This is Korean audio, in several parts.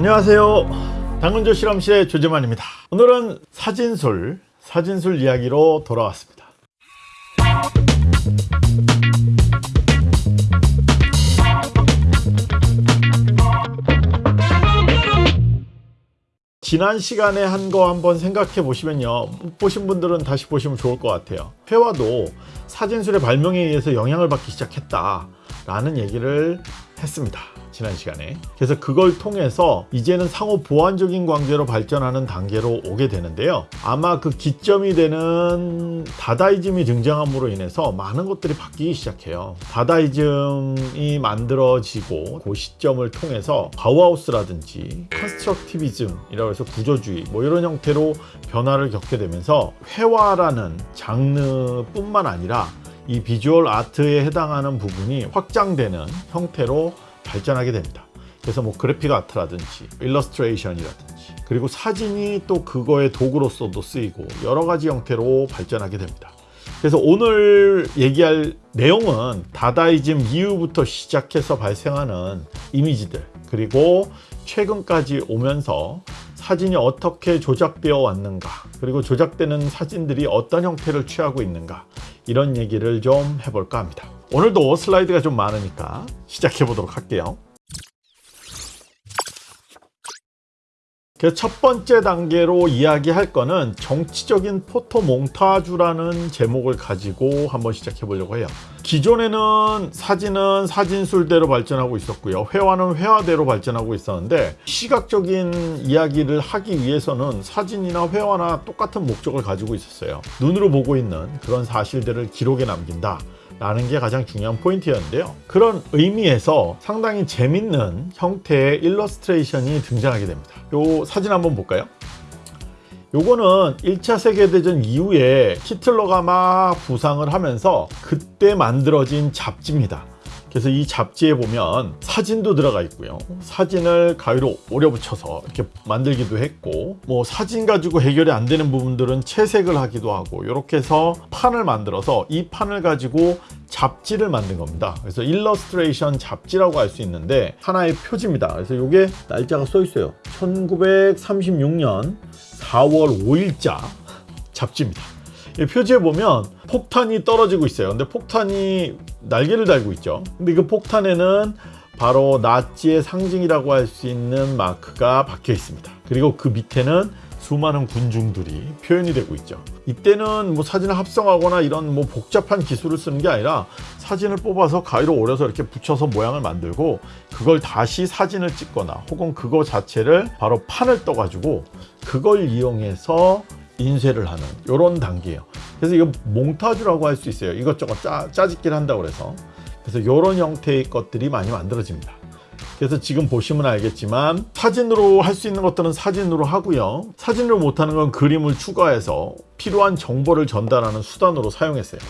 안녕하세요. 당근조 실험실의 조재만입니다. 오늘은 사진술 사진술 이야기로 돌아왔습니다. 지난 시간에 한 거 한번 생각해 보시면요. 못 보신 분들은 다시 보시면 좋을 것 같아요. 회화도 사진술의 발명에 의해서 영향을 받기 시작했다 라는 얘기를 했습니다. 지난 시간에. 그래서 그걸 통해서 이제는 상호 보완적인 관계로 발전하는 단계로 오게 되는데요. 아마 그 기점이 되는 다다이즘이 등장함으로 인해서 많은 것들이 바뀌기 시작해요. 다다이즘이 만들어지고 그 시점을 통해서 바우하우스라든지 constructivism이라고 해서 구조주의 뭐 이런 형태로 변화를 겪게 되면서 회화라는 장르뿐만 아니라 이 visual art에 해당하는 부분이 확장되는 형태로 발전하게 됩니다. 그래서 뭐 그래픽 아트라든지 일러스트레이션이라든지 그리고 사진이 또 그거의 도구로서도 쓰이고 여러 가지 형태로 발전하게 됩니다. 그래서 오늘 얘기할 내용은 다다이즘 이후부터 시작해서 발생하는 이미지들 그리고 최근까지 오면서 사진이 어떻게 조작되어 왔는가 그리고 조작되는 사진들이 어떤 형태를 취하고 있는가 이런 얘기를 좀 해볼까 합니다. 오늘도 슬라이드가 좀 많으니까 시작해 보도록 할게요 그래서 첫 번째 단계로 이야기할 거는 정치적인 포토 몽타주라는 제목을 가지고 한번 시작해 보려고 해요. 기존에는 사진은 사진술대로 발전하고 있었고요. 회화는 회화대로 발전하고 있었는데 시각적인 이야기를 하기 위해서는 사진이나 회화나 똑같은 목적을 가지고 있었어요. 눈으로 보고 있는 그런 사실들을 기록에 남긴다 라는 게 가장 중요한 포인트였는데요. 그런 의미에서 상당히 재밌는 형태의 일러스트레이션이 등장하게 됩니다. 요 사진 한번 볼까요? 요거는 1차 세계대전 이후에 히틀러가 막 부상을 하면서 그때 만들어진 잡지입니다 그래서 이 잡지에 보면 사진도 들어가 있고요. 사진을 가위로 오려 붙여서 이렇게 만들기도 했고 뭐 사진 가지고 해결이 안 되는 부분들은 채색을 하기도 하고 이렇게 해서 판을 만들어서 이 판을 가지고 잡지를 만든 겁니다. 그래서 일러스트레이션 잡지라고 할 수 있는데 하나의 표지입니다. 그래서 이게 날짜가 써 있어요. 1936년 4월 5일자 잡지입니다 표지에 보면 폭탄이 떨어지고 있어요. 근데 폭탄이 날개를 달고 있죠. 근데 그 폭탄에는 바로 나치의 상징이라고 할 수 있는 마크가 박혀 있습니다. 그리고 그 밑에는 수많은 군중들이 표현이 되고 있죠. 이때는 뭐 사진을 합성하거나 이런 뭐 복잡한 기술을 쓰는 게 아니라 사진을 뽑아서 가위로 오려서 이렇게 붙여서 모양을 만들고 그걸 다시 사진을 찍거나 혹은 그거 자체를 바로 판을 떠 가지고 그걸 이용해서 인쇄를 하는 이런 단계예요. 그래서 이거 몽타주라고 할 수 있어요. 이것저것 짜, 짜집기를 한다고 그래서. 그래서 이런 형태의 것들이 많이 만들어집니다. 그래서 지금 보시면 알겠지만 사진으로 할 수 있는 것들은 사진으로 하고요. 사진으로 못하는 건 그림을 추가해서 필요한 정보를 전달하는 수단으로 사용했어요.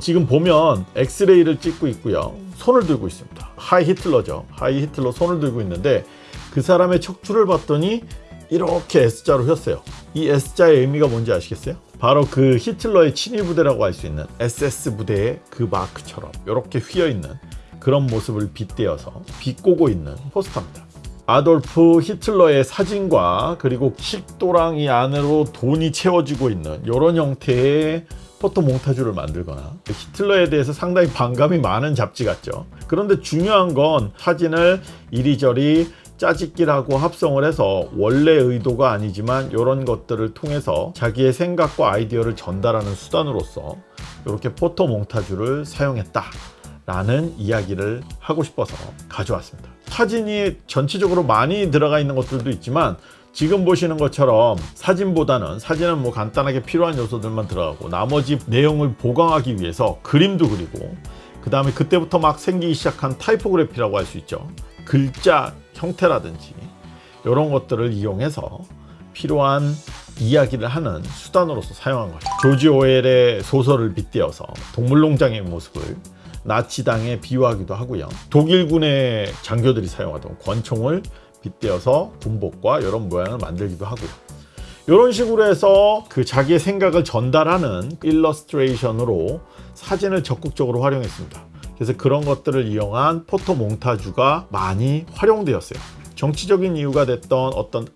지금 보면 엑스레이를 찍고 있고요. 손을 들고 있습니다. 하이 히틀러죠. 하이 히틀러 손을 들고 있는데 그 사람의 척추를 봤더니 이렇게 S자로 휘었어요 이 S자의 의미가 뭔지 아시겠어요? 바로 그 히틀러의 친위 부대라고 할 수 있는 SS 부대의 그 마크처럼 이렇게 휘어있는 그런 모습을 빗대어서 비꼬고 있는 포스터입니다 아돌프 히틀러의 사진과 그리고 식도랑 이 안으로 돈이 채워지고 있는 이런 형태의 포토 몽타주를 만들거나 히틀러에 대해서 상당히 반감이 많은 잡지 같죠 그런데 중요한 건 사진을 이리저리 짜집기라고 합성을 해서 원래 의도가 아니지만 이런 것들을 통해서 자기의 생각과 아이디어를 전달하는 수단으로서 이렇게 포토 몽타주를 사용했다 라는 이야기를 하고 싶어서 가져왔습니다. 사진이 전체적으로 많이 들어가 있는 것들도 있지만 지금 보시는 것처럼 사진보다는 사진은 뭐 간단하게 필요한 요소들만 들어가고 나머지 내용을 보강하기 위해서 그림도 그리고 그 다음에 그때부터 막 생기기 시작한 타이포그래피라고 할 수 있죠 글자 형태라든지 이런 것들을 이용해서 필요한 이야기를 하는 수단으로서 사용한 거죠. 조지 오웰의 소설을 빗대어서 동물농장의 모습을 나치당에 비유하기도 하고요. 독일군의 장교들이 사용하던 권총을 빗대어서 군복과 이런 모양을 만들기도 하고요. 이런 식으로 해서 그 자기의 생각을 전달하는 일러스트레이션으로 사진을 적극적으로 활용했습니다 그래서 그런 것들을 이용한 포토 몽타주가 많이 활용되었어요 정치적인 이유가 됐던 어떤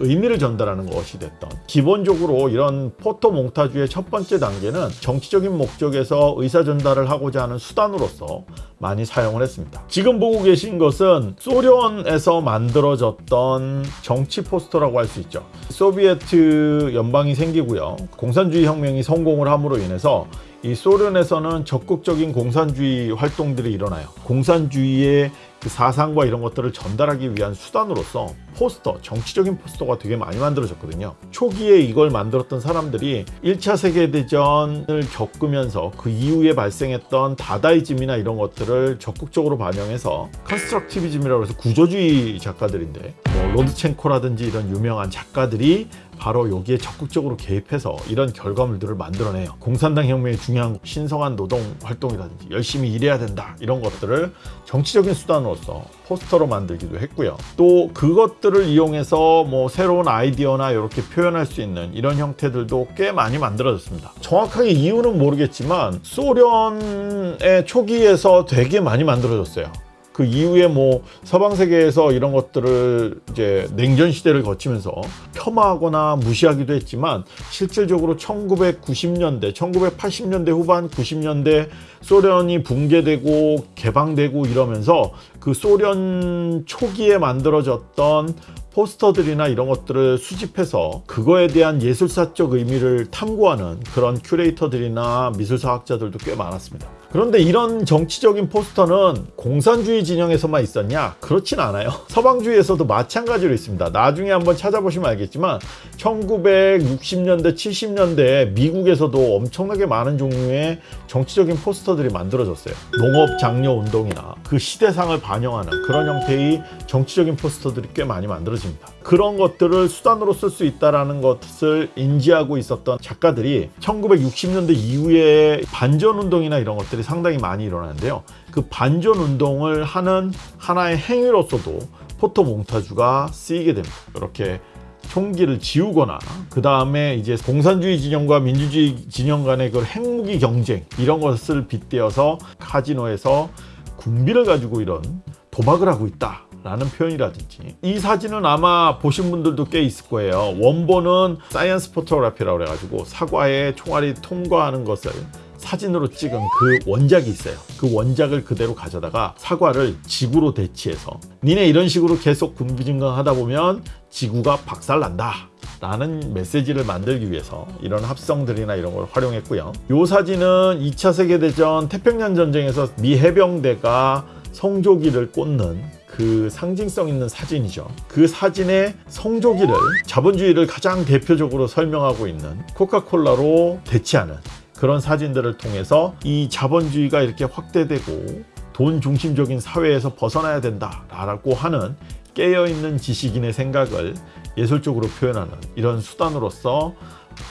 의미를 전달하는 것이 됐던 기본적으로 이런 포토 몽타주의 첫 번째 단계는 정치적인 목적에서 의사 전달을 하고자 하는 수단으로서 많이 사용을 했습니다. 지금 보고 계신 것은 소련에서 만들어졌던 정치 포스터라고 할 수 있죠. 소비에트 연방이 생기고요. 공산주의 혁명이 성공을 함으로 인해서 이 소련에서는 적극적인 공산주의 활동들이 일어나요. 공산주의의 그 사상과 이런 것들을 전달하기 위한 수단으로서 포스터, 정치적인 포스터가 되게 많이 만들어졌거든요. 초기에 이걸 만들었던 사람들이 1차 세계대전을 겪으면서 그 이후에 발생했던 다다이즘이나 이런 것들을 적극적으로 반영해서 constructivism이라고 해서 구조주의 작가들인데 뭐 로드첸코라든지 이런 유명한 작가들이 바로 여기에 적극적으로 개입해서 이런 결과물들을 만들어내요. 공산당 혁명의 중요한 신성한 노동 활동이라든지 열심히 일해야 된다 이런 것들을 정치적인 수단으로서 포스터로 만들기도 했고요. 또 그것들을 이용해서 뭐 새로운 아이디어나 이렇게 표현할 수 있는 이런 형태들도 꽤 많이 만들어졌습니다. 정확하게 이유는 모르겠지만 소련의 초기에서 되게 많이 만들어졌어요. 그 이후에 뭐 서방 세계에서 이런 것들을 이제 냉전 시대를 거치면서 폄하하거나 무시하기도 했지만 실질적으로 1990년대, 1980년대 후반 90년대 소련이 붕괴되고 개방되고 이러면서 그 소련 초기에 만들어졌던 포스터들이나 이런 것들을 수집해서 그거에 대한 예술사적 의미를 탐구하는 그런 큐레이터들이나 미술사학자들도 꽤 많았습니다. 그런데 이런 정치적인 포스터는 공산주의 진영에서만 있었냐? 그렇진 않아요. 서방주의에서도 마찬가지로 있습니다. 나중에 한번 찾아보시면 알겠지만 1960년대, 70년대 미국에서도 엄청나게 많은 종류의 정치적인 포스터들이 만들어졌어요. 농업 장려 운동이나 그 시대상을 반영하는 그런 형태의 정치적인 포스터들이 꽤 많이 만들어집니다. 그런 것들을 수단으로 쓸 수 있다는 것을 인지하고 있었던 작가들이 1960년대 이후에 반전 운동이나 이런 것들이 상당히 많이 일어나는데요. 그 반전 운동을 하는 하나의 행위로서도 포토 몽타주가 쓰이게 됩니다. 이렇게 총기를 지우거나 그 다음에 이제 공산주의 진영과 민주주의 진영 간의 그 핵무기 경쟁 이런 것을 빗대어서 카지노에서 군비를 가지고 이런 도박을 하고 있다. 라는 표현이라든지. 이 사진은 아마 보신 분들도 꽤 있을 거예요. 원본은 science photography라고 그래가지고 사과에 총알이 통과하는 것을 사진으로 찍은 그 원작이 있어요. 그 원작을 그대로 가져다가 사과를 지구로 대치해서 니네 이런 식으로 계속 군비 증강하다 보면 지구가 박살난다. 라는 메시지를 만들기 위해서 이런 합성들이나 이런 걸 활용했고요. 이 사진은 2차 세계대전 태평양 전쟁에서 미 해병대가 성조기를 꽂는 그 상징성 있는 사진이죠. 그 사진의 성조기를 자본주의를 가장 대표적으로 설명하고 있는 코카콜라로 대치하는 그런 사진들을 통해서 이 자본주의가 이렇게 확대되고 돈 중심적인 사회에서 벗어나야 된다라고 하는 깨어있는 지식인의 생각을 예술적으로 표현하는 이런 수단으로서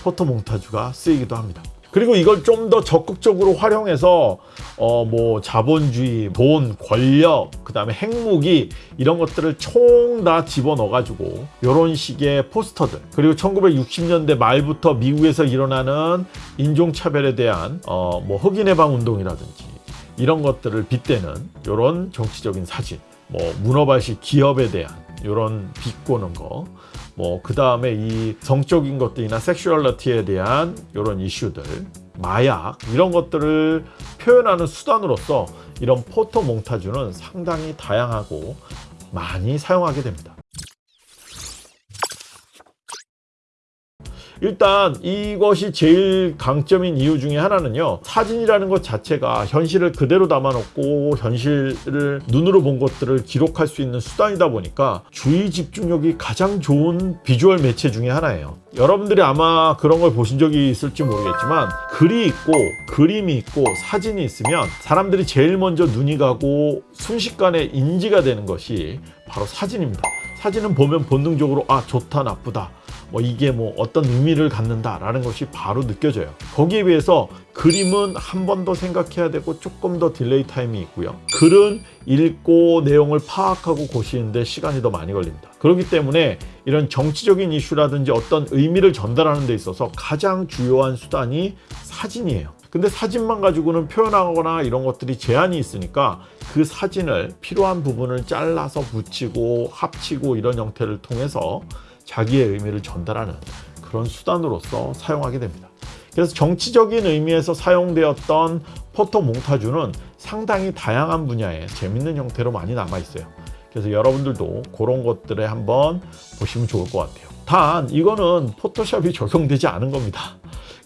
포토 몽타주가 쓰이기도 합니다. 그리고 이걸 좀 더 적극적으로 활용해서 어 뭐 자본주의, 돈, 권력, 그 다음에 핵무기 이런 것들을 총 다 집어넣어 가지고 이런 식의 포스터들. 그리고 1960년대 말부터 미국에서 일어나는 인종차별에 대한 어 뭐 흑인 해방 운동이라든지 이런 것들을 빗대는 이런 정치적인 사진 뭐 문어발식 기업에 대한 이런 비꼬는 거 뭐 그 다음에 이 성적인 것들이나 섹슈얼러티에 대한 이런 이슈들 마약 이런 것들을 표현하는 수단으로서 이런 포토 몽타주는 상당히 다양하고 많이 사용하게 됩니다. 일단 이것이 제일 강점인 이유 중에 하나는요. 사진이라는 것 자체가 현실을 그대로 담아놓고 현실을 눈으로 본 것들을 기록할 수 있는 수단이다 보니까 주의 집중력이 가장 좋은 비주얼 매체 중에 하나예요. 여러분들이 아마 그런 걸 보신 적이 있을지 모르겠지만 글이 있고 그림이 있고 사진이 있으면 사람들이 제일 먼저 눈이 가고 순식간에 인지가 되는 것이 바로 사진입니다. 사진은 보면 본능적으로 아 좋다 나쁘다 뭐 이게 뭐 어떤 의미를 갖는다라는 것이 바로 느껴져요. 거기에 비해서 그림은 한 번 더 생각해야 되고 조금 더 delay time이 있고요. 글은 읽고 내용을 파악하고 곱씹는데 시간이 더 많이 걸립니다. 그렇기 때문에 이런 정치적인 이슈라든지 어떤 의미를 전달하는 데 있어서 가장 주요한 수단이 사진이에요. 근데 사진만 가지고는 표현하거나 이런 것들이 제한이 있으니까 그 사진을 필요한 부분을 잘라서 붙이고 합치고 이런 형태를 통해서 자기의 의미를 전달하는 그런 수단으로서 사용하게 됩니다. 그래서 정치적인 의미에서 사용되었던 포토 몽타주는 상당히 다양한 분야에 재밌는 형태로 많이 남아 있어요. 그래서 여러분들도 그런 것들에 한번 보시면 좋을 것 같아요. 단 이거는 포토샵이 적용되지 않은 겁니다.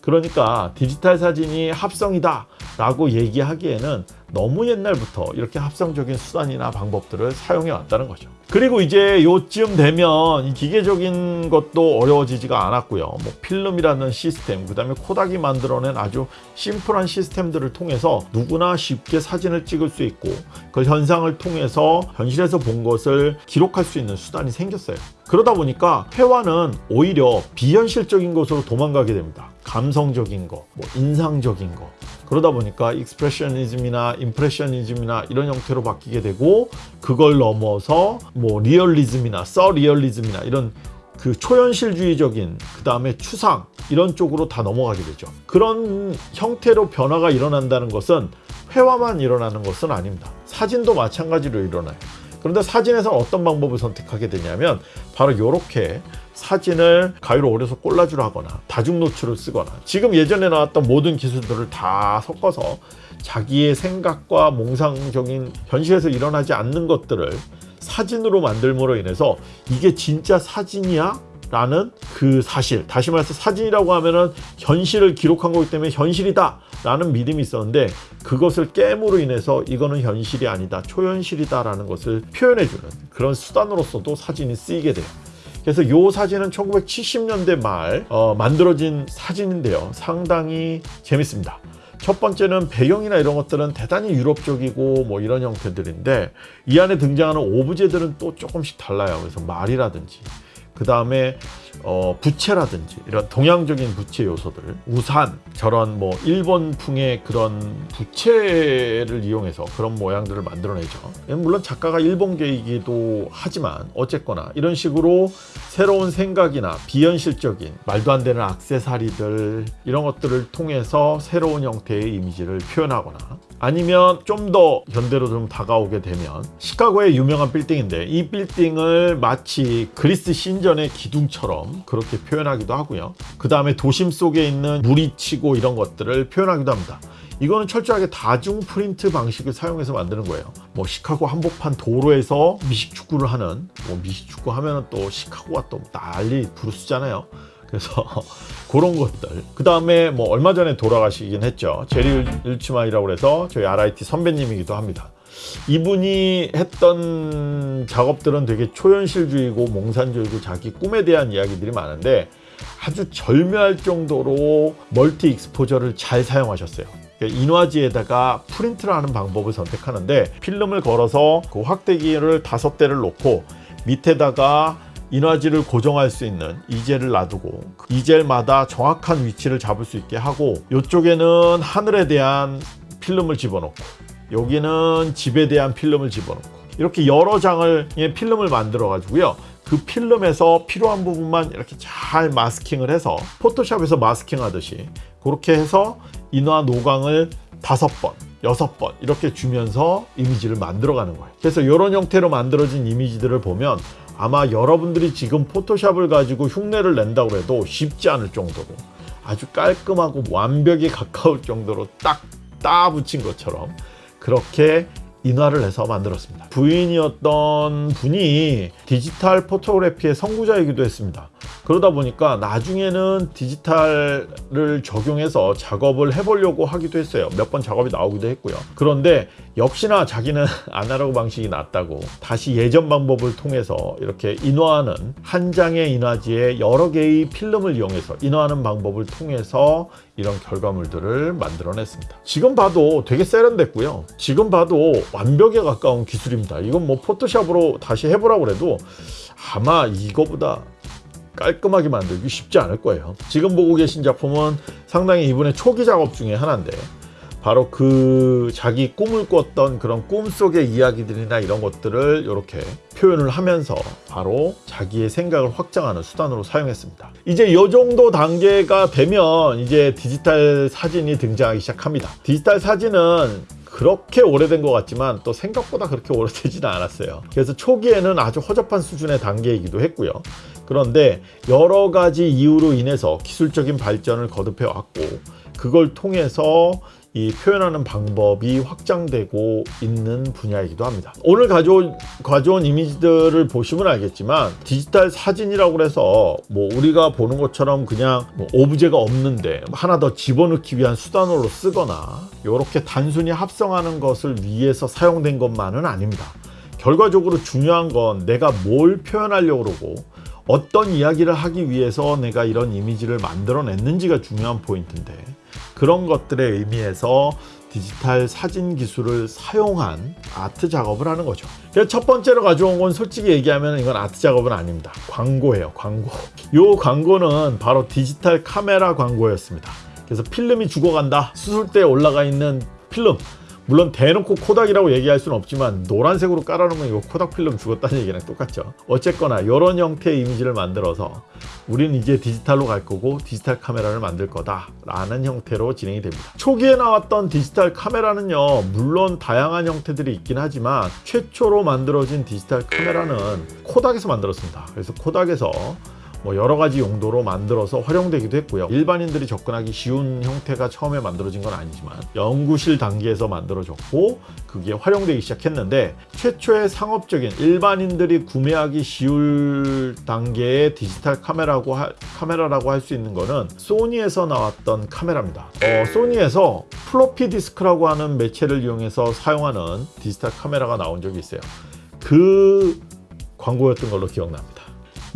그러니까 디지털 사진이 합성이다 라고 얘기하기에는 너무 옛날부터 이렇게 합성적인 수단이나 방법들을 사용해 왔다는 거죠. 그리고 이제 요쯤 되면 이 기계적인 것도 어려워지지가 않았고요. 뭐 필름이라는 시스템, 그 다음에 코닥이 만들어낸 아주 심플한 시스템들을 통해서 누구나 쉽게 사진을 찍을 수 있고 그 현상을 통해서 현실에서 본 것을 기록할 수 있는 수단이 생겼어요. 그러다 보니까 회화는 오히려 비현실적인 것으로 도망가게 됩니다. 감성적인 거, 뭐 인상적인 거. 그러다 보니까 expressionism이나 impressionism이나 이런 형태로 바뀌게 되고 그걸 넘어서 뭐 리얼리즘이나 surrealism이나 이런 그 초현실주의적인 그 다음에 추상 이런 쪽으로 다 넘어가게 되죠. 그런 형태로 변화가 일어난다는 것은 회화만 일어나는 것은 아닙니다. 사진도 마찬가지로 일어나요. 그런데 사진에서 어떤 방법을 선택하게 되냐면 바로 이렇게 사진을 가위로 오려서 꼴라주를 하거나 다중 노출을 쓰거나 지금 예전에 나왔던 모든 기술들을 다 섞어서 자기의 생각과 몽상적인 현실에서 일어나지 않는 것들을 사진으로 만들므로 인해서 이게 진짜 사진이야? 라는 그 사실 다시 말해서 사진이라고 하면은 현실을 기록한 거기 때문에 현실이다 라는 믿음이 있었는데 그것을 깨므로 인해서 이거는 현실이 아니다 초현실이다 라는 것을 표현해주는 그런 수단으로서도 사진이 쓰이게 돼요 그래서 이 사진은 1970년대 말 어, 만들어진 사진인데요. 상당히 재밌습니다. 첫 번째는 배경이나 이런 것들은 대단히 유럽적이고 뭐 이런 형태들인데 이 안에 등장하는 오브제들은 또 조금씩 달라요. 그래서 말이라든지. 그 다음에 어, 부채라든지 이런 동양적인 부채 요소들 우산 저런 뭐 일본풍의 그런 부채를 이용해서 그런 모양들을 만들어내죠. 물론 작가가 일본계이기도 하지만 어쨌거나 이런 식으로 새로운 생각이나 비현실적인 말도 안 되는 악세사리들 이런 것들을 통해서 새로운 형태의 이미지를 표현하거나 아니면 좀 더 현대로 좀 다가오게 되면 시카고의 유명한 빌딩인데 이 빌딩을 마치 그리스 신전의 기둥처럼 그렇게 표현하기도 하고요. 그 다음에 도심 속에 있는 물이 치고 이런 것들을 표현하기도 합니다. 이거는 철저하게 다중 프린트 방식을 사용해서 만드는 거예요. 뭐 시카고 한복판 도로에서 미식축구를 하는 뭐 미식축구 하면은 또 시카고가 또 난리 부르스잖아요. 그래서 그런 것들. 그 다음에 뭐 얼마 전에 돌아가시긴 했죠. 제리 일치마이라고 해서 저희 RIT 선배님이기도 합니다 이분이 했던 작업들은 되게 초현실주의고 몽산주의고 자기 꿈에 대한 이야기들이 많은데 아주 절묘할 정도로 멀티 익스포저를 잘 사용하셨어요. 인화지에다가 프린트를 하는 방법을 선택하는데 필름을 걸어서 그 확대기를 다섯 대를 놓고 밑에다가 인화지를 고정할 수 있는 이젤을 놔두고 이 젤마다 정확한 위치를 잡을 수 있게 하고 이쪽에는 하늘에 대한 필름을 집어넣고 여기는 집에 대한 필름을 집어넣고 이렇게 여러 장을 필름을 만들어 가지고요. 그 필름에서 필요한 부분만 이렇게 잘 마스킹을 해서 포토샵에서 마스킹 하듯이 그렇게 해서 인화 노광을 다섯 번 여섯 번 이렇게 주면서 이미지를 만들어 가는 거예요. 그래서 이런 형태로 만들어진 이미지들을 보면 아마 여러분들이 지금 포토샵을 가지고 흉내를 낸다고 해도 쉽지 않을 정도로 아주 깔끔하고 완벽에 가까울 정도로 딱 따 붙인 것처럼 그렇게 인화를 해서 만들었습니다. 부인이었던 분이 디지털 포토그래피의 선구자이기도 했습니다 그러다 보니까 나중에는 디지털을 적용해서 작업을 해보려고 하기도 했어요. 몇 번 작업이 나오기도 했고요. 그런데 역시나 자기는 아날로그 방식이 낫다고 다시 예전 방법을 통해서 이렇게 인화하는 한 장의 인화지에 여러 개의 필름을 이용해서 인화하는 방법을 통해서 이런 결과물들을 만들어냈습니다. 지금 봐도 되게 세련됐고요. 지금 봐도 완벽에 가까운 기술입니다. 이건 뭐 포토샵으로 다시 해보라고 해도 아마 이거보다 깔끔하게 만들기 쉽지 않을 거예요 지금 보고 계신 작품은 상당히 이분의 초기 작업 중에 하나인데 바로 그 자기 꿈을 꿨던 그런 꿈속의 이야기들이나 이런 것들을 이렇게 표현을 하면서 바로 자기의 생각을 확장하는 수단으로 사용했습니다. 이제 이 정도 단계가 되면 이제 디지털 사진이 등장하기 시작합니다. 디지털 사진은 그렇게 오래된 것 같지만 또 생각보다 그렇게 오래되지는 않았어요. 그래서 초기에는 아주 허접한 수준의 단계이기도 했고요. 그런데 여러 가지 이유로 인해서 기술적인 발전을 거듭해 왔고 그걸 통해서 이 표현하는 방법이 확장되고 있는 분야이기도 합니다. 오늘 가져온, 가져온 이미지들을 보시면 알겠지만 디지털 사진이라고 해서 뭐 우리가 보는 것처럼 그냥 뭐 오브제가 없는데 하나 더 집어넣기 위한 수단으로 쓰거나 이렇게 단순히 합성하는 것을 위해서 사용된 것만은 아닙니다. 결과적으로 중요한 건 내가 뭘 표현하려고 그러고 어떤 이야기를 하기 위해서 내가 이런 이미지를 만들어냈는지가 중요한 포인트인데 그런 것들의 의미에서 디지털 사진 기술을 사용한 아트 작업을 하는 거죠. 첫 번째로 가져온 건 솔직히 얘기하면 이건 아트 작업은 아닙니다. 광고예요, 광고. 이 광고는 바로 디지털 카메라 광고였습니다. 그래서 필름이 죽어간다. 수술대에 올라가 있는 필름. 물론 대놓고 코닥이라고 얘기할 수는 없지만 노란색으로 깔아놓으면 이거 코닥 필름 죽었다는 얘기랑 똑같죠. 어쨌거나 이런 형태의 이미지를 만들어서 우리는 이제 디지털로 갈 거고 디지털 카메라를 만들 거다 라는 형태로 진행이 됩니다. 초기에 나왔던 디지털 카메라는요 물론 다양한 형태들이 있긴 하지만 최초로 만들어진 디지털 카메라는 코닥에서 만들었습니다. 그래서 코닥에서 뭐 여러 가지 용도로 만들어서 활용되기도 했고요. 일반인들이 접근하기 쉬운 형태가 처음에 만들어진 건 아니지만 연구실 단계에서 만들어졌고 그게 활용되기 시작했는데 최초의 상업적인 일반인들이 구매하기 쉬울 단계의 디지털 카메라고 하, 카메라라고 할 수 있는 거는 소니에서 나왔던 카메라입니다. 어, 소니에서 플로피 디스크라고 하는 매체를 이용해서 사용하는 디지털 카메라가 나온 적이 있어요. 그 광고였던 걸로 기억납니다.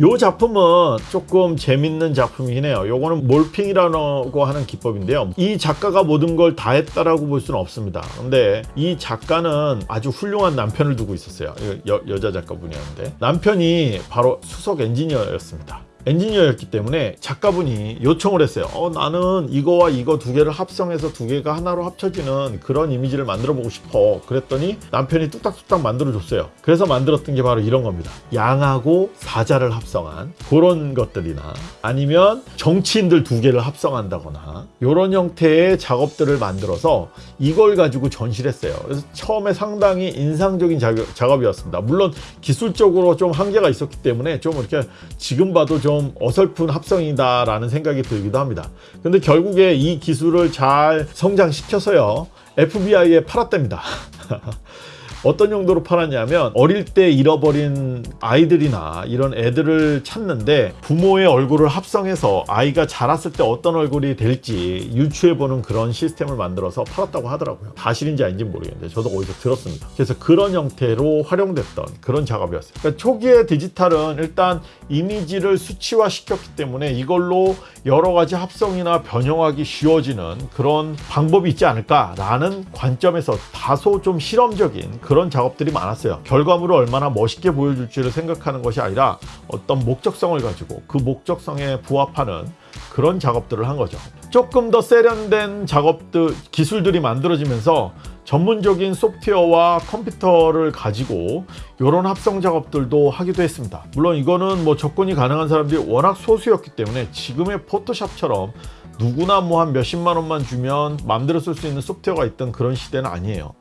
요 작품은 조금 재밌는 작품이긴 해요. 요거는 morphing이라고 하는 기법인데요. 이 작가가 모든 걸 다 했다라고 볼 수는 없습니다. 근데 이 작가는 아주 훌륭한 남편을 두고 있었어요. 여, 여자 작가분이었는데 남편이 바로 수석 엔지니어였습니다. 엔지니어였기 때문에 작가분이 요청을 했어요. 어, 나는 이거와 이거 두 개를 합성해서 두 개가 하나로 합쳐지는 그런 이미지를 만들어 보고 싶어. 그랬더니 남편이 뚝딱뚝딱 만들어 줬어요. 그래서 만들었던 게 바로 이런 겁니다. 양하고 사자를 합성한 그런 것들이나 아니면 정치인들 두 개를 합성한다거나 이런 형태의 작업들을 만들어서 이걸 가지고 전시를 했어요. 그래서 처음에 상당히 인상적인 작업, 이었습니다 물론 기술적으로 좀 한계가 있었기 때문에 좀 이렇게 지금 봐도 좀좀 어설픈 합성이다라는 생각이 들기도 합니다. 근데 결국에 이 기술을 잘 성장시켜서요. FBI에 팔았답니다. 어떤 용도로 팔았냐면 어릴 때 잃어버린 아이들이나 이런 애들을 찾는데 부모의 얼굴을 합성해서 아이가 자랐을 때 어떤 얼굴이 될지 유추해보는 그런 시스템을 만들어서 팔았다고 하더라고요. 사실인지 아닌지 모르겠는데 저도 어디서 들었습니다. 그래서 그런 형태로 활용됐던 그런 작업이었어요. 그러니까 초기의 디지털은 일단 이미지를 수치화 시켰기 때문에 이걸로 여러 가지 합성이나 변형하기 쉬워지는 그런 방법이 있지 않을까라는 관점에서 다소 좀 실험적인 그런 작업들이 많았어요. 결과물을 얼마나 멋있게 보여줄지를 생각하는 것이 아니라 어떤 목적성을 가지고 그 목적성에 부합하는 그런 작업들을 한 거죠. 조금 더 세련된 작업들, 기술들이 만들어지면서 전문적인 소프트웨어와 컴퓨터를 가지고 이런 합성 작업들도 하기도 했습니다. 물론 이거는 뭐 접근이 가능한 사람들이 워낙 소수였기 때문에 지금의 포토샵처럼 누구나 뭐 한 몇십만 원만 주면 마음대로 쓸 수 있는 소프트웨어가 있던 그런 시대는 아니에요.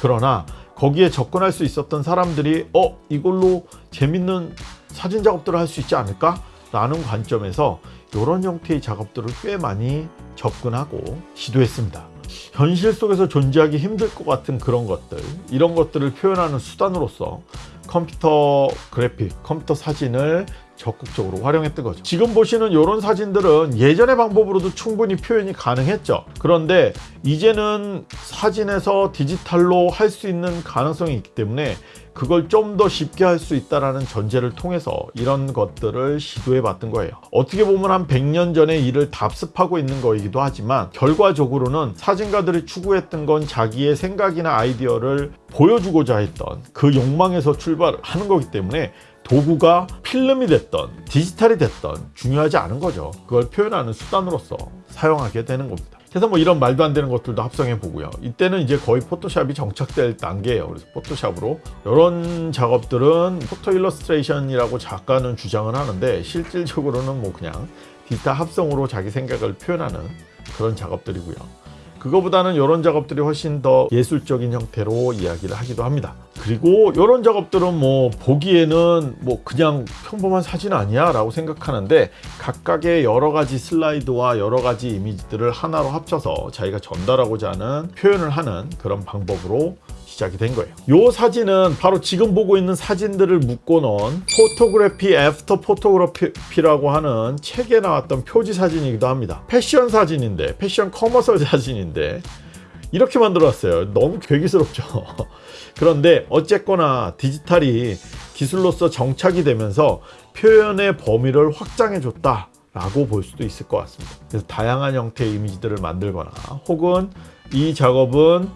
그러나 거기에 접근할 수 있었던 사람들이 어 이걸로 재밌는 사진 작업들을 할 수 있지 않을까? 라는 관점에서 이런 형태의 작업들을 꽤 많이 접근하고 시도했습니다. 현실 속에서 존재하기 힘들 것 같은 그런 것들 이런 것들을 표현하는 수단으로서 컴퓨터 그래픽, 컴퓨터 사진을 적극적으로 활용했던 거죠. 지금 보시는 이런 사진들은 예전의 방법으로도 충분히 표현이 가능했죠. 그런데 이제는 사진에서 디지털로 할 수 있는 가능성이 있기 때문에 그걸 좀 더 쉽게 할 수 있다는 전제를 통해서 이런 것들을 시도해 봤던 거예요. 어떻게 보면 한 100년 전의 일을 답습하고 있는 거이기도 하지만 결과적으로는 사진가들이 추구했던 건 자기의 생각이나 아이디어를 보여주고자 했던 그 욕망에서 출발하는 거기 때문에 도구가 필름이 됐던 디지털이 됐던 중요하지 않은 거죠. 그걸 표현하는 수단으로서 사용하게 되는 겁니다. 그래서 뭐 이런 말도 안 되는 것들도 합성해 보고요. 이때는 이제 거의 포토샵이 정착될 단계예요. 그래서 포토샵으로 이런 작업들은 photo illustration이라고 작가는 주장을 하는데 실질적으로는 뭐 그냥 디지털 합성으로 자기 생각을 표현하는 그런 작업들이고요. 그거보다는 이런 작업들이 훨씬 더 예술적인 형태로 이야기를 하기도 합니다. 그리고 이런 작업들은 뭐 보기에는 뭐 그냥 평범한 사진 아니야 라고 생각하는데 각각의 여러 가지 슬라이드와 여러 가지 이미지들을 하나로 합쳐서 자기가 전달하고자 하는 표현을 하는 그런 방법으로 시작이 된 거예요. 이 사진은 바로 지금 보고 있는 사진들을 묶어놓은 Photography after Photography라고 하는 책에 나왔던 표지 사진이기도 합니다. 패션 사진인데 패션 commercial 사진인데 이렇게 만들었어요. 너무 괴기스럽죠. 그런데 어쨌거나 디지털이 기술로서 정착이 되면서 표현의 범위를 확장해 줬다. 라고 볼 수도 있을 것 같습니다. 그래서 다양한 형태의 이미지들을 만들거나 혹은 이 작업은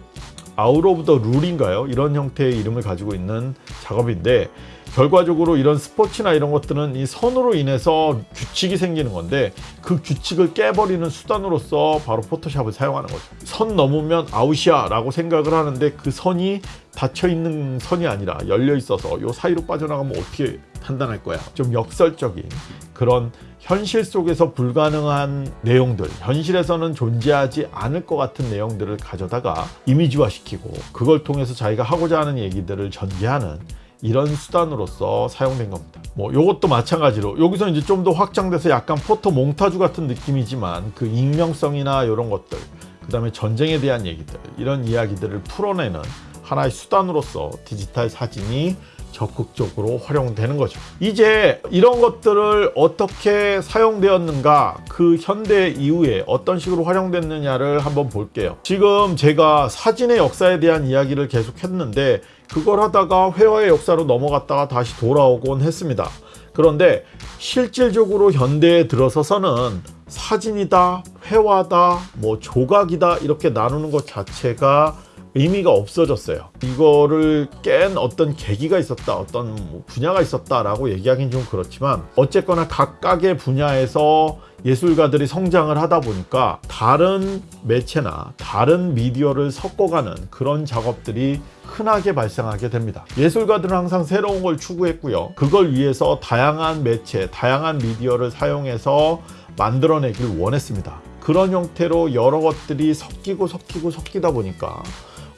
out of the rule인가요? 이런 형태의 이름을 가지고 있는 작업인데 결과적으로 이런 스포츠나 이런 것들은 이 선으로 인해서 규칙이 생기는 건데 그 규칙을 깨버리는 수단으로서 바로 포토샵을 사용하는 거죠. 선 넘으면 아웃이야 라고 생각을 하는데 그 선이 닫혀 있는 선이 아니라 열려 있어서 요 사이로 빠져나가면 어떻게 판단할 거야? 좀 역설적인 그런 현실 속에서 불가능한 내용들, 현실에서는 존재하지 않을 것 같은 내용들을 가져다가 이미지화시키고 그걸 통해서 자기가 하고자 하는 얘기들을 전개하는 이런 수단으로서 사용된 겁니다. 뭐 이것도 마찬가지로 여기서 이제 좀 더 확장돼서 약간 포토 몽타주 같은 느낌이지만 그 익명성이나 이런 것들 그 다음에 전쟁에 대한 얘기들 이런 이야기들을 풀어내는 하나의 수단으로서 디지털 사진이 적극적으로 활용되는 거죠. 이제 이런 것들을 어떻게 사용되었는가 그 현대 이후에 어떤 식으로 활용됐느냐를 한번 볼게요. 지금 제가 사진의 역사에 대한 이야기를 계속 했는데 그걸 하다가 회화의 역사로 넘어갔다가 다시 돌아오곤 했습니다. 그런데 실질적으로 현대에 들어서서는 사진이다, 회화다, 뭐 조각이다 이렇게 나누는 것 자체가 의미가 없어졌어요. 이거를 깬 어떤 계기가 있었다, 어떤 뭐 분야가 있었다 라고 얘기하기는 좀 그렇지만 어쨌거나 각각의 분야에서 예술가들이 성장을 하다 보니까 다른 매체나 다른 미디어를 섞어가는 그런 작업들이 흔하게 발생하게 됩니다. 예술가들은 항상 새로운 걸 추구했고요. 그걸 위해서 다양한 매체, 다양한 미디어를 사용해서 만들어내길 원했습니다. 그런 형태로 여러 것들이 섞이고 섞이고 섞이다 보니까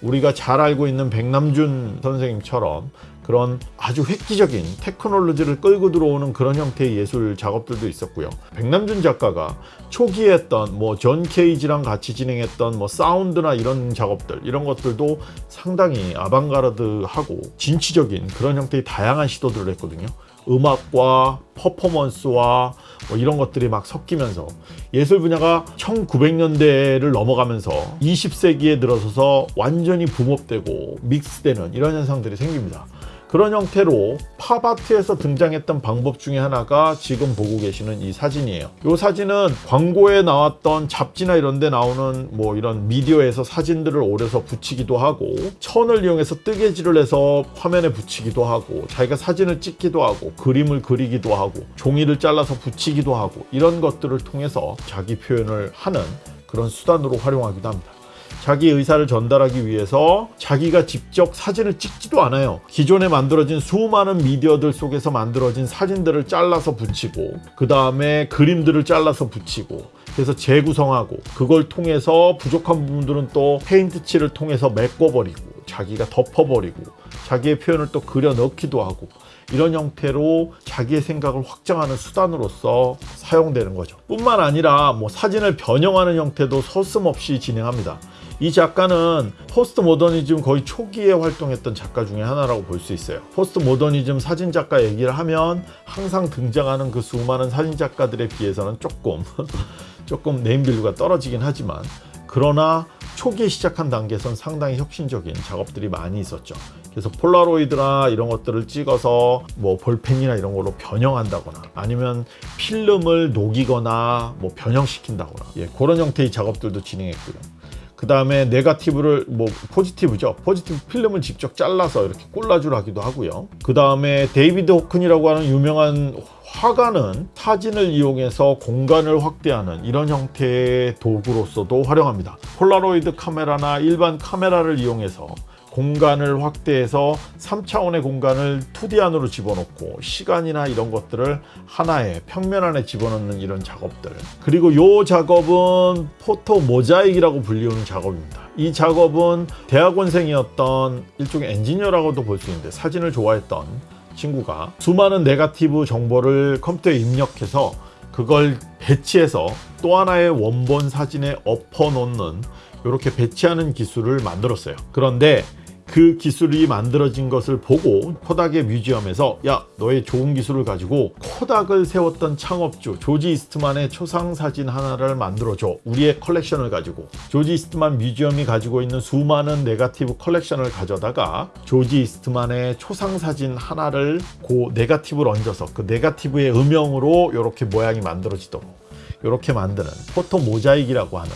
우리가 잘 알고 있는 백남준 선생님처럼 그런 아주 획기적인 테크놀로지를 끌고 들어오는 그런 형태의 예술 작업들도 있었고요. 백남준 작가가 초기에 했던 뭐 존 케이지랑 같이 진행했던 뭐 사운드나 이런 작업들 이런 것들도 상당히 아방가르드하고 진취적인 그런 형태의 다양한 시도들을 했거든요. 음악과 퍼포먼스와 뭐 이런 것들이 막 섞이면서 예술 분야가 1900년대를 넘어가면서 20세기에 들어서서 완전히 붕업되고 믹스되는 이런 현상들이 생깁니다. 그런 형태로 팝아트에서 등장했던 방법 중에 하나가 지금 보고 계시는 이 사진이에요. 이 사진은 광고에 나왔던 잡지나 이런 데 나오는 뭐 이런 미디어에서 사진들을 오려서 붙이기도 하고 천을 이용해서 뜨개질을 해서 화면에 붙이기도 하고 자기가 사진을 찍기도 하고 그림을 그리기도 하고 종이를 잘라서 붙이기도 하고 이런 것들을 통해서 자기 표현을 하는 그런 수단으로 활용하기도 합니다. 자기 의사를 전달하기 위해서 자기가 직접 사진을 찍지도 않아요. 기존에 만들어진 수많은 미디어들 속에서 만들어진 사진들을 잘라서 붙이고 그 다음에 그림들을 잘라서 붙이고 그래서 재구성하고 그걸 통해서 부족한 부분들은 또 페인트 칠을 통해서 메꿔버리고 자기가 덮어버리고 자기의 표현을 또 그려 넣기도 하고 이런 형태로 자기의 생각을 확장하는 수단으로서 사용되는 거죠 뿐만 아니라 뭐 사진을 변형하는 형태도 서슴없이 진행합니다 이 작가는 포스트 모더니즘 거의 초기에 활동했던 작가 중에 하나라고 볼 수 있어요. 포스트 모더니즘 사진 작가 얘기를 하면 항상 등장하는 그 수많은 사진 작가들에 비해서는 조금 조금 네임밸류가 떨어지긴 하지만 그러나 초기에 시작한 단계에선 상당히 혁신적인 작업들이 많이 있었죠. 그래서 폴라로이드나 이런 것들을 찍어서 뭐 볼펜이나 이런 걸로 변형한다거나 아니면 필름을 녹이거나 뭐 변형시킨다거나 예, 그런 형태의 작업들도 진행했고요. 그 다음에 네가티브를 뭐 포지티브죠 포지티브 필름을 직접 잘라서 이렇게 꼴라주를 하기도 하고요 그 다음에 데이비드 호크니라고 하는 유명한 화가는 사진을 이용해서 공간을 확대하는 이런 형태의 도구로서도 활용합니다. 폴라로이드 카메라나 일반 카메라를 이용해서 공간을 확대해서 3차원의 공간을 2D 안으로 집어넣고 시간이나 이런 것들을 하나의 평면 안에 집어넣는 이런 작업들 그리고 이 작업은 photo mosaic이라고 불리우는 작업입니다 이 작업은 대학원생이었던 일종의 엔지니어라고도 볼 수 있는데 사진을 좋아했던 친구가 수많은 네가티브 정보를 컴퓨터에 입력해서 그걸 배치해서 또 하나의 원본 사진에 엎어 놓는 이렇게 배치하는 기술을 만들었어요. 그런데 그 기술이 만들어진 것을 보고 코닥의 museum에서 야 너의 좋은 기술을 가지고 코닥을 세웠던 창업주 조지 이스트만의 초상 사진 하나를 만들어줘 우리의 컬렉션을 가지고 조지 이스트만 museum이 가지고 있는 수많은 네가티브 컬렉션을 가져다가 조지 이스트만의 초상 사진 하나를 그 네가티브를 얹어서 그 네가티브의 음영으로 이렇게 모양이 만들어지도록 이렇게 만드는 포토 모자익이라고 하는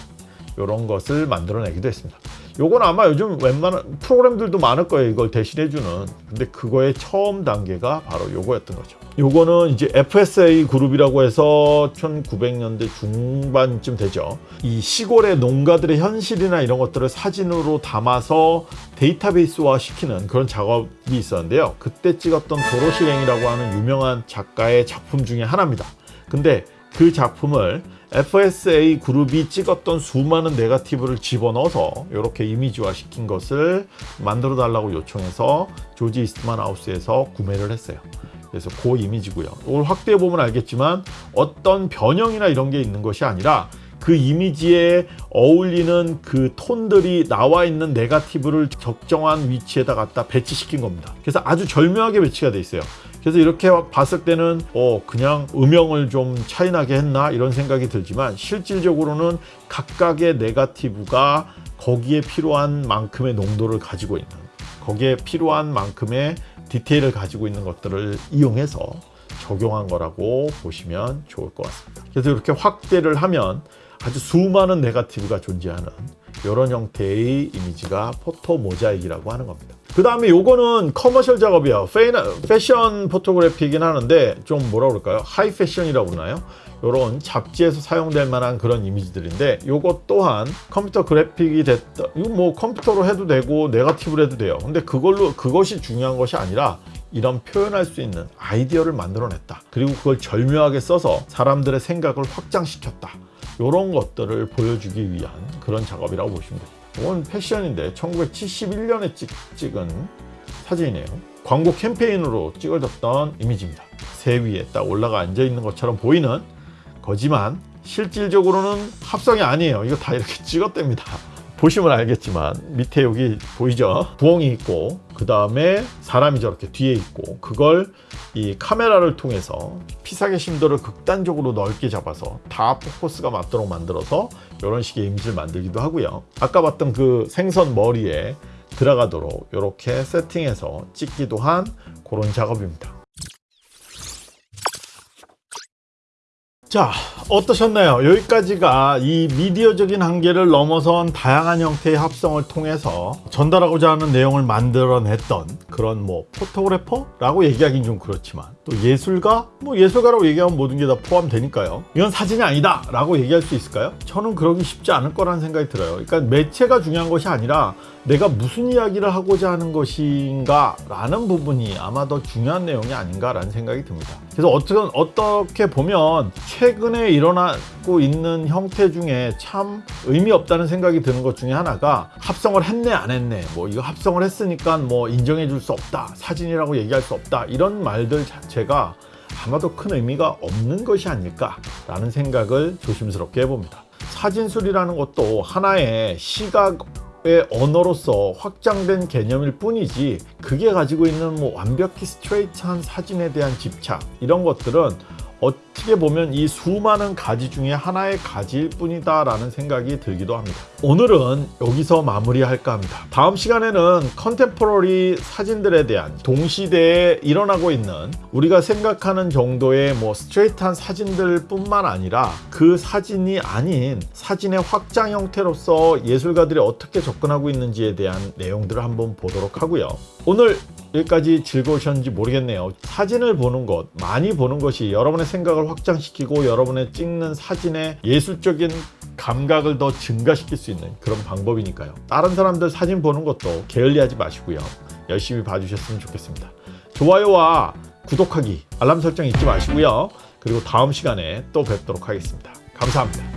이런 것을 만들어내기도 했습니다. 요건 아마 요즘 웬만한 프로그램들도 많을 거예요. 이걸 대신해주는. 근데 그거의 처음 단계가 바로 요거였던 거죠. 요거는 이제 FSA 그룹이라고 해서 1900년대 중반쯤 되죠. 이 시골의 농가들의 현실이나 이런 것들을 사진으로 담아서 데이터베이스화 시키는 그런 작업이 있었는데요. 그때 찍었던 도로실행이라고 하는 유명한 작가의 작품 중에 하나입니다. 근데 그 작품을 FSA 그룹이 찍었던 수많은 네가티브를 집어넣어서 이렇게 이미지화 시킨 것을 만들어 달라고 요청해서 조지 이스트만 하우스에서 구매를 했어요. 그래서 그 이미지고요. 이걸 확대해 보면 알겠지만 어떤 변형이나 이런 게 있는 것이 아니라 그 이미지에 어울리는 그 톤들이 나와 있는 네가티브를 적정한 위치에다 갖다 배치시킨 겁니다. 그래서 아주 절묘하게 배치가 돼 있어요. 그래서 이렇게 봤을 때는 어 그냥 음영을 좀 차이나게 했나 이런 생각이 들지만 실질적으로는 각각의 네가티브가 거기에 필요한 만큼의 농도를 가지고 있는 거기에 필요한 만큼의 디테일을 가지고 있는 것들을 이용해서 적용한 거라고 보시면 좋을 것 같습니다. 그래서 이렇게 확대를 하면 아주 수많은 네가티브가 존재하는 이런 형태의 이미지가 photo mosaic이라고 하는 겁니다. 그 다음에 요거는 commercial 작업이야. 패션 photography긴 하는데 좀 뭐라 그럴까요? 하이 패션이라고 그러나요? 요런 잡지에서 사용될 만한 그런 이미지들인데 요것 또한 컴퓨터 그래픽이 됐다. 이거 뭐 컴퓨터로 해도 되고 네가티브로 해도 돼요. 근데 그걸로 그것이 중요한 것이 아니라 이런 표현할 수 있는 아이디어를 만들어냈다. 그리고 그걸 절묘하게 써서 사람들의 생각을 확장시켰다. 이런 것들을 보여주기 위한 그런 작업이라고 보시면 됩니다. 이건 패션인데 1971년에 찍, 찍은 사진이네요. 광고 캠페인으로 찍어졌던 이미지입니다. 새 위에 딱 올라가 앉아 있는 것처럼 보이는 거지만 실질적으로는 합성이 아니에요. 이거 다 이렇게 찍었답니다. 보시면 알겠지만 밑에 여기 보이죠? 부엉이 있고 그 다음에 사람이 저렇게 뒤에 있고 그걸 이 카메라를 통해서 피사계 심도를 극단적으로 넓게 잡아서 다 포커스가 맞도록 만들어서 이런 식의 이미지를 만들기도 하고요. 아까 봤던 그 생선 머리에 들어가도록 이렇게 세팅해서 찍기도 한 그런 작업입니다. 자 어떠셨나요? 여기까지가 이 미디어적인 한계를 넘어선 다양한 형태의 합성을 통해서 전달하고자 하는 내용을 만들어냈던 그런 뭐 포토그래퍼라고 얘기하긴 좀 그렇지만 또 예술가? 뭐 예술가라고 얘기하면 모든 게 다 포함되니까요 이건 사진이 아니다 라고 얘기할 수 있을까요? 저는 그러기 쉽지 않을 거라는 생각이 들어요 그러니까 매체가 중요한 것이 아니라 내가 무슨 이야기를 하고자 하는 것인가 라는 부분이 아마 더 중요한 내용이 아닌가 라는 생각이 듭니다 그래서 어떻게, 어떻게 보면 최 근에 일어나고 있는 형태 중에 참 의미 없다는 생각이 드는 것 중에 하나가 합성을 했네 안 했네. 뭐 이거 합성을 했으니까 뭐 인정해 줄 수 없다 사진이라고 얘기할 수 없다 이런 말들 자체가 아마도 큰 의미가 없는 것이 아닐까 라는 생각을 조심스럽게 해봅니다. 사진술이라는 것도 하나의 시각 의 언어로서 확장된 개념일 뿐이지 그게 가지고 있는 뭐 완벽히 스트레이트한 사진에 대한 집착 이런 것들은 어떻게 보면 이 수많은 가지 중에 하나의 가지일 뿐이다 라는 생각이 들기도 합니다. 오늘은 여기서 마무리할까 합니다. 다음 시간에는 contemporary 사진들에 대한 동시대에 일어나고 있는 우리가 생각하는 정도의 뭐 스트레이트한 사진들 뿐만 아니라 그 사진이 아닌 사진의 확장 형태로서 예술가들이 어떻게 접근하고 있는지에 대한 내용들을 한번 보도록 하고요. 오늘 여기까지 즐거우셨는지 모르겠네요. 사진을 보는 것, 많이 보는 것이 여러분의 생 각을 확장시키고 여러분의 찍는 사진의 예술적인 감각을 더 증가시킬 수 있는 그런 방법이니까요. 다른 사람들 사진 보는 것도 게을리하지 마시고요. 열심히 봐주셨으면 좋겠습니다. 좋아요와 구독하기, 알람 설정 잊지 마시고요. 그리고 다음 시간에 또 뵙도록 하겠습니다. 감사합니다.